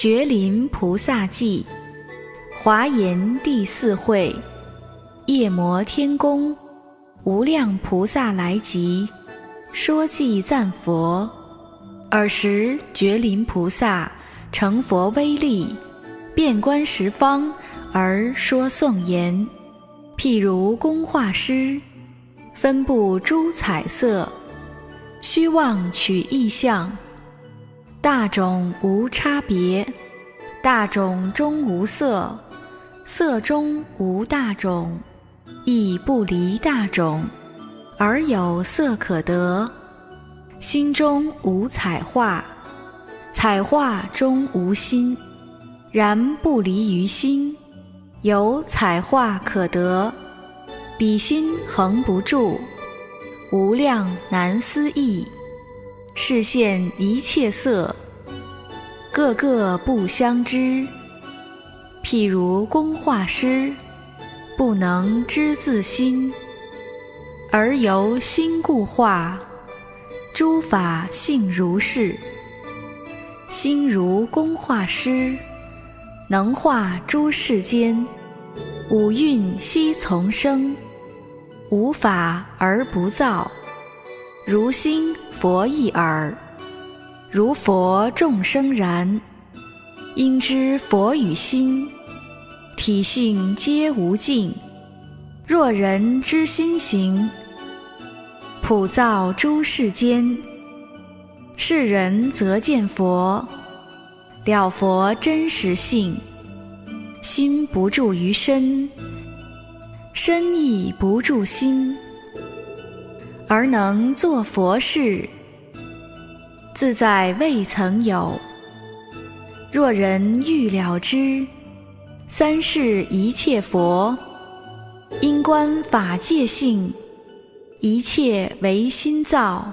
觉林菩萨记，华严第四会，夜摩天宫，无量菩萨来集，说偈赞佛。尔时觉林菩萨成佛威力，遍观十方而说颂言：譬如工画师，分布诸彩色，虚妄取意象。大种无差别，大种中无色，色中无大种，亦不离大种，而有色可得。心中无彩画，彩画中无心，然不离于心，有彩画可得。彼心恒不住，无量难思议。视现一切色，个个不相知。譬如工画师，不能知自心，而由心故画。诸法性如是，心如工画师，能画诸世间。五蕴悉从生，无法而不造。如心佛一耳，如佛众生然。应知佛与心体性皆无尽。若人之心行，普造诸世间。世人则见佛，了佛真实性。心不住于身，身亦不住心。而能作佛事，自在未曾有。若人欲了之，三世一切佛，因观法界性，一切唯心造。